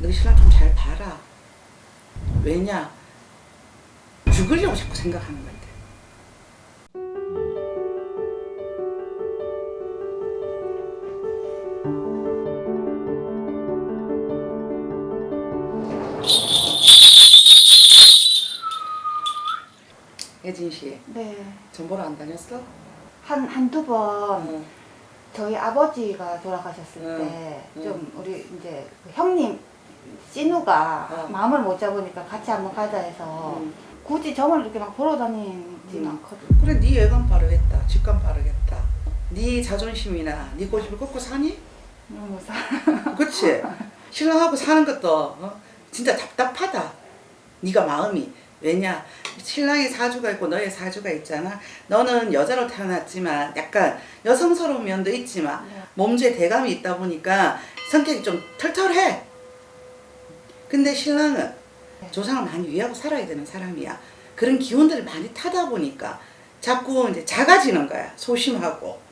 너 신랑 좀 잘 봐라. 왜냐? 죽으려고 자꾸 생각하는 건데. 혜진 씨, 네. 전 보러 안 다녔어? 한, 한두 번 응. 저희 아버지가 돌아가셨을 응, 때 응. 좀 우리 이제 그 형님 씨누가 어. 마음을 못 잡으니까 같이 한번 가자 해서 응. 굳이 점을 이렇게 막 보러 다니진 응. 않거든. 그래 네 예감 바르겠다 직감 바르겠다 네 자존심이나 네 고집을 꺾고 사니? 너무 사. 그치? 신랑하고 사는 것도 어? 진짜 답답하다 네가 마음이 왜냐 신랑의 사주가 있고 너의 사주가 있잖아 너는 여자로 태어났지만 약간 여성스러운 면도 있지만 네. 몸주에 대감이 있다 보니까 성격이 좀 털털해 근데 신랑은 네. 조상을 많이 위하고 살아야 되는 사람이야 그런 기운들을 많이 타다 보니까 자꾸 이제 작아지는 거야 소심하고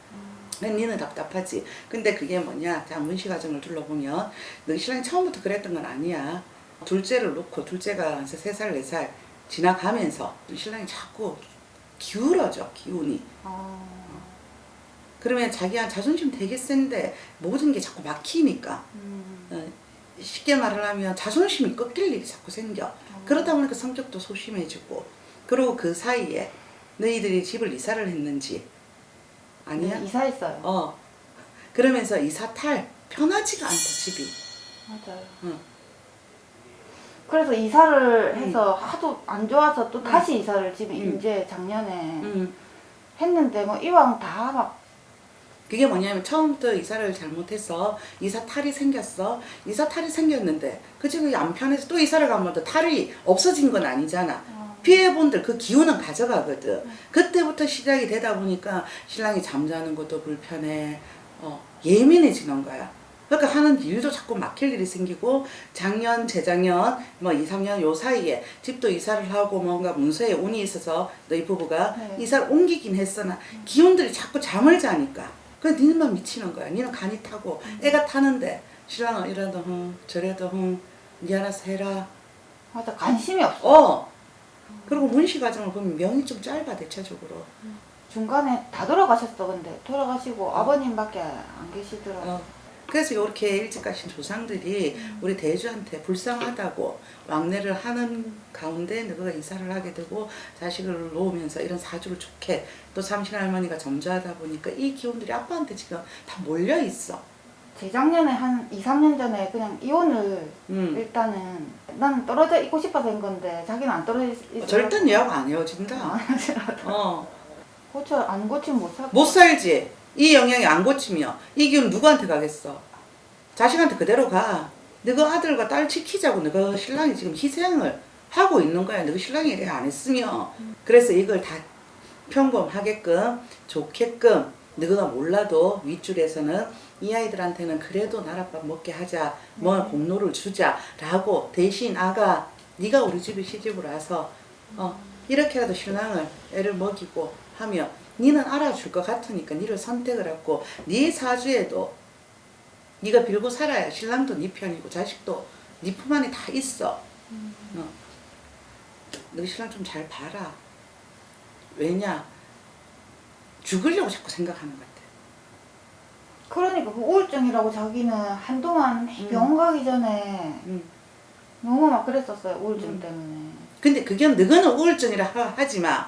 그러니까 니는 답답하지. 근데 그게 뭐냐? 자, 문시 과정을 둘러보면 너 신랑이 처음부터 그랬던 건 아니야. 둘째를 놓고 둘째가 세 살, 네 살 지나가면서 신랑이 자꾸 기울어져, 기운이. 어. 그러면 자기한 자존심 되게 센데 모든 게 자꾸 막히니까 음. 어, 쉽게 말을 하면 자존심이 꺾일 일이 자꾸 생겨. 그러다 보니까 성격도 소심해지고 그리고 그 사이에 너희들이 집을 이사를 했는지 아니야? 네, 이사했어요. 어. 그러면서 이사 탈 편하지가 않다 집이. 맞아요. 응. 그래서 이사를 음. 해서 하도 안 좋아서 또 다시 이사를 지금 음. 이제 작년에 음. 했는데 뭐 이왕 다 막 그게 뭐냐면 처음부터 이사를 잘못해서 이사 탈이 생겼어. 이사 탈이 생겼는데 그 집이 안 편해서 또 이사를 가면 또 탈이 없어진 건 아니잖아. 어, 피해본들 그 기운은 가져가거든. 그때부터 시작이 되다 보니까 신랑이 잠자는 것도 불편해. 어, 예민해지는 거야. 그러니까 하는 일도 자꾸 막힐 일이 생기고 작년, 재작년, 뭐 2, 3년 요 사이에 집도 이사를 하고 뭔가 문서에 운이 있어서 너희 부부가 네. 이사를 옮기긴 했으나 기운들이 자꾸 잠을 자니까 그래 니는만 미치는 거야. 니는 간이 타고 애가 타는데 신랑은 이래도 흥 저래도 흥니 알아서 해라. 맞아 관심이 없어. 어. 그리고 문시 과정을 보면 명이 좀 짧아 대체적으로. 중간에 다 돌아가셨어 근데 돌아가시고 아버님밖에 안 계시더라고. 어. 그래서 이렇게 일찍 가신 조상들이 우리 대주한테 불쌍하다고 왕래를 하는 가운데 너가 이사를 하게 되고 자식을 놓으면서 이런 사주를 좋게 또 삼신 할머니가 점주하다 보니까 이 기운들이 아빠한테 지금 다 몰려 있어. 재작년에 한 2, 3년 전에 그냥 이혼을 음. 일단은 난 떨어져 있고 싶어서 한 건데 자기는 안 떨어져 있 절대 얘하고 안 헤어진다. 아, 어. 고쳐 안 고치면 못 살. 못 살지. 이 영향이 안 고치면 이 기운 누구한테 가겠어? 자식한테 그대로 가. 너가 아들과 딸 지키자고 너가 신랑이 지금 희생을 하고 있는 거야. 너가 신랑이 안 했으면. 그래서 이걸 다 평범하게끔 좋게끔 너가 몰라도 윗줄에서는 이 아이들한테는 그래도 나랏밥 먹게 하자. 뭐 네. 공로를 주자 라고 대신 아가 네가 우리 집에 시집을 와서 어 이렇게라도 신랑을 애를 먹이고 하면 니는 알아줄 것 같으니까 니를 선택을 했고 네 사주에도 네가 빌고 살아야 신랑도 네 편이고 자식도 네 품 안에 다 있어. 어. 너 신랑 좀 잘 봐라. 왜냐? 죽으려고 자꾸 생각하는 것 같아. 그러니까 그 우울증이라고 자기는 한동안 음. 병원 가기 전에 응. 너무 막 그랬었어요 우울증 음. 때문에. 근데 그게 너는 우울증이라 하- 하지만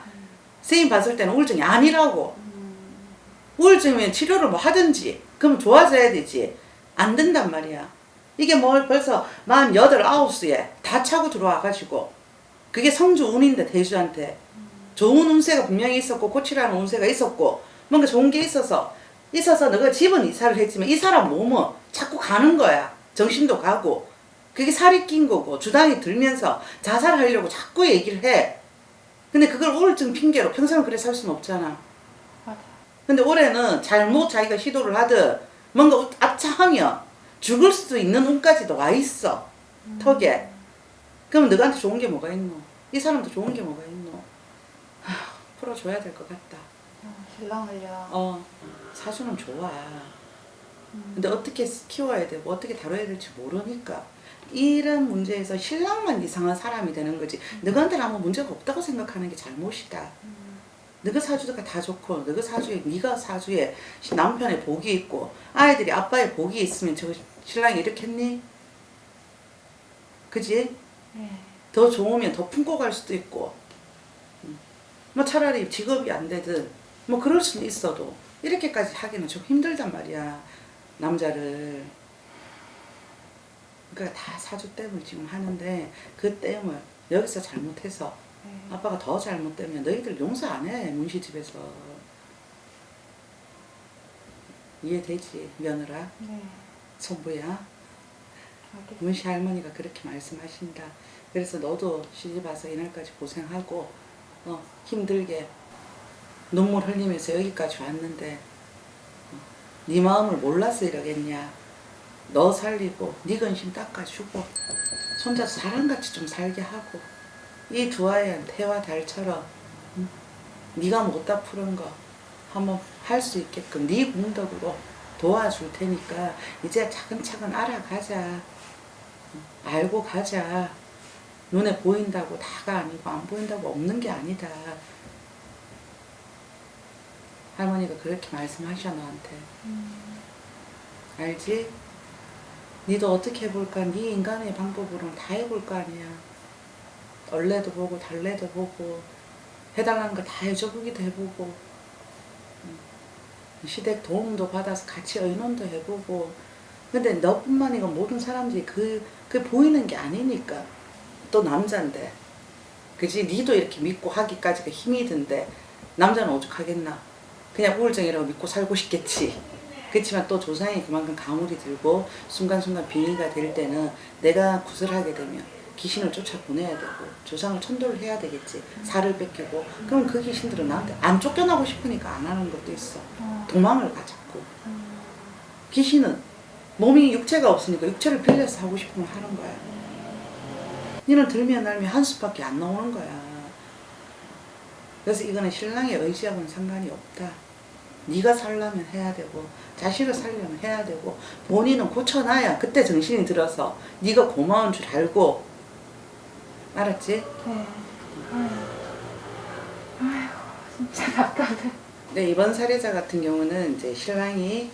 선생님 봤을 때는 우울증이 아니라고. 음, 우울증이면 치료를 뭐 하든지 그럼 좋아져야 되지. 안 된단 말이야. 이게 뭘 벌써 만 여덟 아홉 수에 다 차고 들어와 가지고 그게 성주 운인데 대주한테. 좋은 운세가 분명히 있었고 고치라는 운세가 있었고 뭔가 좋은 게 있어서 있어서 너가 집은 이사를 했지만 이 사람 몸은 자꾸 가는 거야. 정신도 가고. 그게 살이 낀 거고 주당이 들면서 자살하려고 자꾸 얘기를 해 근데 그걸 우울증 핑계로 평생을 그래 살 수는 없잖아. 맞아. 근데 올해는 잘못 자기가 시도를 하든 뭔가 아차하면 죽을 수도 있는 운까지도 와 있어. 턱에. 그럼 너한테 좋은 게 뭐가 있노? 이 사람도 좋은 게 뭐가 있노? 하, 풀어줘야 될 것 같다. 어, 신랑을요. 어 사주는 좋아 근데 어떻게 키워야 되고 어떻게 다뤄야 될지 모르니까 이런 문제에서 신랑만 이상한 사람이 되는 거지 너한테는 아무 문제가 없다고 생각하는 게 잘못이다 너가 사주가 다 좋고 너가 사주에 네가 사주에 남편의 복이 있고 아이들이 아빠의 복이 있으면 저 신랑이 이렇게 했니? 그지? 네. 더 좋으면 더 품고 갈 수도 있고 음. 뭐 차라리 직업이 안 되든 뭐 그럴 수는 있어도 이렇게까지 하기는 좀 힘들단 말이야 남자를 그러니까 다 사주 때문에 지금 하는데 그 때문에 여기서 잘못해서 네. 아빠가 더 잘못되면 너희들 용서 안 해 문시 집에서 이해되지 며느라 네. 손부야. 문시 할머니가 그렇게 말씀하신다. 그래서 너도 시집 와서 이날까지 고생하고 어, 힘들게 눈물 흘리면서 여기까지 왔는데 어, 네 마음을 몰라서 이러겠냐. 너 살리고 네 근심 닦아주고 손자서 사람같이 좀 살게 하고 이 두 아이한테 해와 달처럼 응? 네가 못다 푸른 거 한번 할 수 있게끔 네 공덕으로 도와줄 테니까 이제 차근차근 알아가자. 알고 가자. 눈에 보인다고 다가 아니고 안 보인다고 없는 게 아니다. 할머니가 그렇게 말씀하셔 너한테. 음. 알지? 니도 어떻게 해볼까? 네 인간의 방법으로는 다 해볼 거 아니야. 얼레도 보고 달래도 보고 해달라는 거 다 해줘보기도 해보고 음. 시댁 도움도 받아서 같이 의논도 해보고 근데 너뿐만 아니고 모든 사람들이 그, 그 보이는 게 아니니까 또 남자인데 그지 니도 이렇게 믿고 하기까지가 힘이 든데 남자는 오죽하겠나 그냥 우울증이라고 믿고 살고 싶겠지 그렇지만 또 조상이 그만큼 가물이 들고 순간순간 빙의가 될 때는 내가 구슬하게 되면 귀신을 쫓아보내야 되고 조상을 천도를 해야 되겠지 살을 뺏기고 그럼 그 귀신들은 나한테 안 쫓겨나고 싶으니까 안 하는 것도 있어 어. 도망을 가 자꾸 음. 귀신은 몸이 육체가 없으니까 육체를 빌려서 하고 싶으면 하는 거야. 니는 들면 날면 한 수밖에 안 나오는 거야. 그래서 이거는 신랑의 의지하고는 상관이 없다. 네가 살려면 해야 되고 자식을 살려면 해야 되고 본인은 고쳐놔야 그때 정신이 들어서 네가 고마운 줄 알고 알았지? 네. 아유. 아이고, 진짜 답답해. 네, 이번 사례자 같은 경우는 이제 신랑이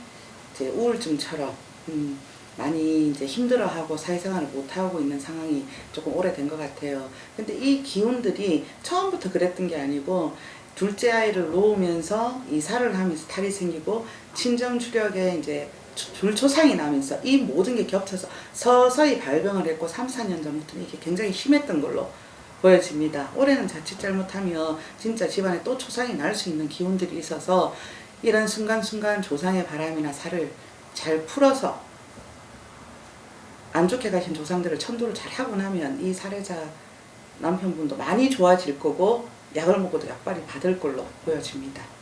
이제 우울증처럼 음, 많이 이제 힘들어하고 사회생활을 못하고 있는 상황이 조금 오래된 것 같아요. 근데 이 기운들이 처음부터 그랬던 게 아니고 둘째 아이를 놓으면서 이사를 하면서 탈이 생기고 친정 추력에 이제 줄초상이 나면서 이 모든 게 겹쳐서 서서히 발병을 했고 3, 4년 전부터는 이게 굉장히 심했던 걸로 보여집니다. 올해는 자칫 잘못하면 진짜 집안에 또 초상이 날 수 있는 기운들이 있어서 이런 순간순간 조상의 바람이나 살을 잘 풀어서 안 좋게 가신 조상들을 천도를 잘 하고 나면 이 사례자 남편분도 많이 좋아질 거고 약을 먹어도 약발이 받을 걸로 보여집니다.